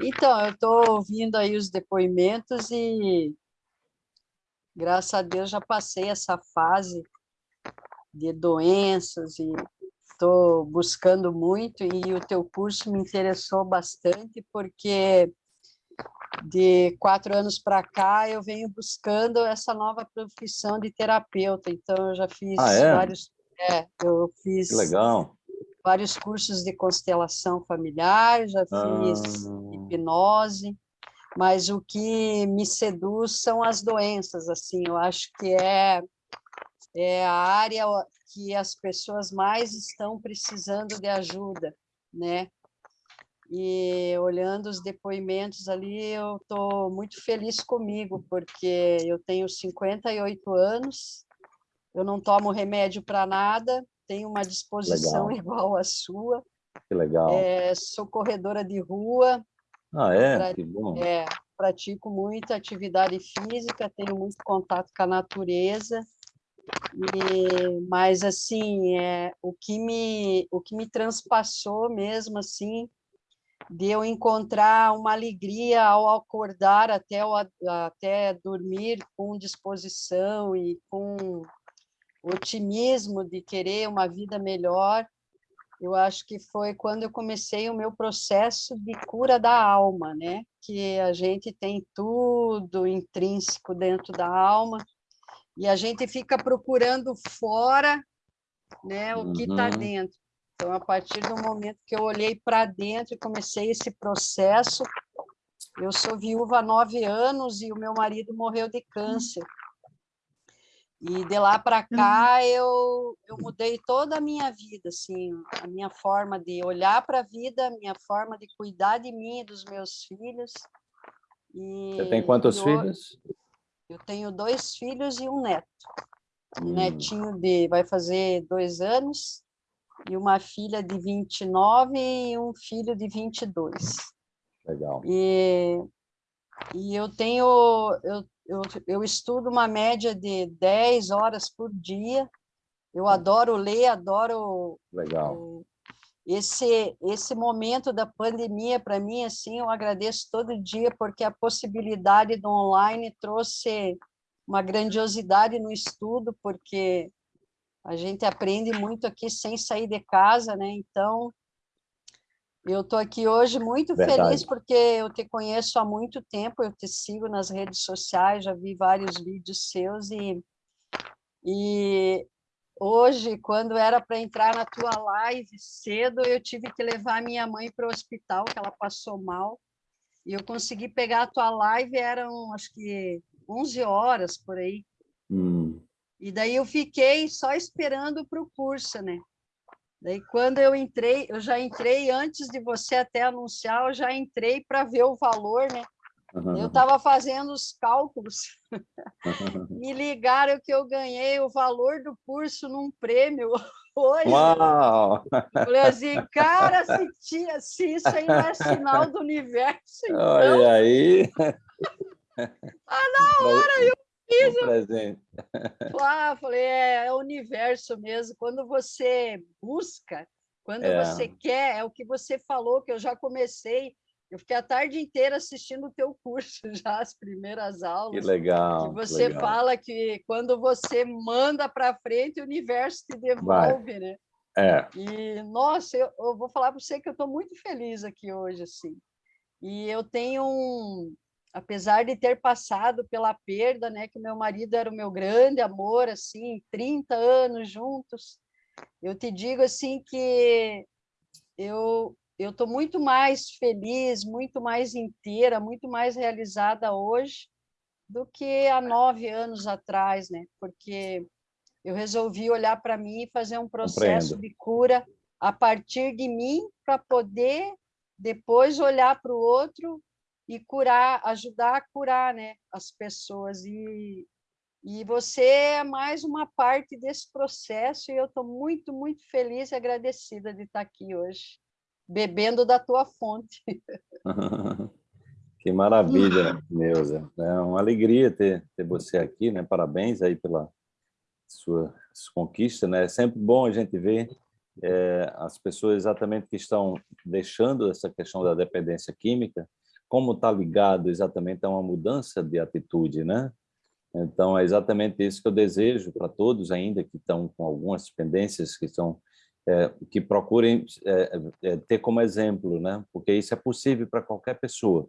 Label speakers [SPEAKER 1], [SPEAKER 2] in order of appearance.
[SPEAKER 1] Então, eu estou ouvindo aí os depoimentos e, graças a Deus, já passei essa fase de doenças e estou buscando muito e o teu curso me interessou bastante porque de quatro anos para cá eu venho buscando essa nova profissão de terapeuta. Então eu já fiz
[SPEAKER 2] ah, é?
[SPEAKER 1] vários, é, eu fiz
[SPEAKER 2] que legal.
[SPEAKER 1] vários cursos de constelação familiar, já fiz ah. Hipnose, mas o que me seduz são as doenças. Assim, eu acho que é é a área que as pessoas mais estão precisando de ajuda, né? E olhando os depoimentos ali, eu estou muito feliz comigo, porque eu tenho 58 anos, eu não tomo remédio para nada, tenho uma disposição legal. igual à sua.
[SPEAKER 2] Que legal.
[SPEAKER 1] É, sou corredora de rua.
[SPEAKER 2] Ah, é? Pra, que bom.
[SPEAKER 1] É, pratico muita atividade física, tenho muito contato com a natureza. E, mas assim, é, o que me o que me transpassou mesmo assim, de eu encontrar uma alegria ao acordar até o, até dormir com disposição e com otimismo de querer uma vida melhor. Eu acho que foi quando eu comecei o meu processo de cura da alma, né? Que a gente tem tudo intrínseco dentro da alma e a gente fica procurando fora né, o que está uhum. dentro. Então, a partir do momento que eu olhei para dentro e comecei esse processo, eu sou viúva há nove anos e o meu marido morreu de câncer. E de lá para cá eu, eu mudei toda a minha vida, assim, a minha forma de olhar para a vida, a minha forma de cuidar de mim e dos meus filhos.
[SPEAKER 2] E, Você tem quantos filhos?
[SPEAKER 1] Eu tenho dois filhos e um neto. Um hum. netinho de vai fazer dois anos e uma filha de 29 e um filho de 22.
[SPEAKER 2] Legal.
[SPEAKER 1] E, e eu tenho, eu, eu, eu estudo uma média de 10 horas por dia. Eu hum. adoro ler, adoro
[SPEAKER 2] Legal
[SPEAKER 1] esse esse momento da pandemia para mim assim eu agradeço todo dia porque a possibilidade do online trouxe uma grandiosidade no estudo porque a gente aprende muito aqui sem sair de casa né então eu estou aqui hoje muito Verdade. feliz porque eu te conheço há muito tempo eu te sigo nas redes sociais já vi vários vídeos seus e e Hoje, quando era para entrar na tua live cedo, eu tive que levar minha mãe para o hospital, que ela passou mal. E eu consegui pegar a tua live, eram acho que 11 horas por aí.
[SPEAKER 2] Hum.
[SPEAKER 1] E daí eu fiquei só esperando para o curso, né? Daí quando eu entrei, eu já entrei antes de você até anunciar, eu já entrei para ver o valor, né? Eu estava fazendo os cálculos, me ligaram que eu ganhei o valor do curso num prêmio hoje.
[SPEAKER 2] Uau!
[SPEAKER 1] Falei assim, cara, se, tinha, se isso aí não é sinal do universo, então...
[SPEAKER 2] Olha aí!
[SPEAKER 1] Ah, na hora eu fiz...
[SPEAKER 2] Um presente.
[SPEAKER 1] Ah, falei, é, é o universo mesmo. Quando você busca, quando é. você quer, é o que você falou, que eu já comecei eu fiquei a tarde inteira assistindo o teu curso já, as primeiras aulas.
[SPEAKER 2] Que legal.
[SPEAKER 1] Que você
[SPEAKER 2] legal.
[SPEAKER 1] fala que quando você manda para frente, o universo te devolve,
[SPEAKER 2] Vai.
[SPEAKER 1] né?
[SPEAKER 2] É.
[SPEAKER 1] E, nossa, eu, eu vou falar para você que eu estou muito feliz aqui hoje, assim. E eu tenho um... Apesar de ter passado pela perda, né, que meu marido era o meu grande amor, assim, 30 anos juntos, eu te digo, assim, que eu eu estou muito mais feliz, muito mais inteira, muito mais realizada hoje do que há nove anos atrás, né? Porque eu resolvi olhar para mim e fazer um processo Compreendo. de cura a partir de mim para poder depois olhar para o outro e curar, ajudar a curar, né, as pessoas e e você é mais uma parte desse processo e eu estou muito, muito feliz e agradecida de estar aqui hoje bebendo da tua fonte.
[SPEAKER 2] que maravilha, Neuza. É uma alegria ter, ter você aqui, né? Parabéns aí pela sua, sua conquista, né? É sempre bom a gente ver é, as pessoas exatamente que estão deixando essa questão da dependência química como está ligado exatamente a uma mudança de atitude, né? Então, é exatamente isso que eu desejo para todos ainda que estão com algumas pendências, que são é, que procurem é, é, ter como exemplo, né? Porque isso é possível para qualquer pessoa.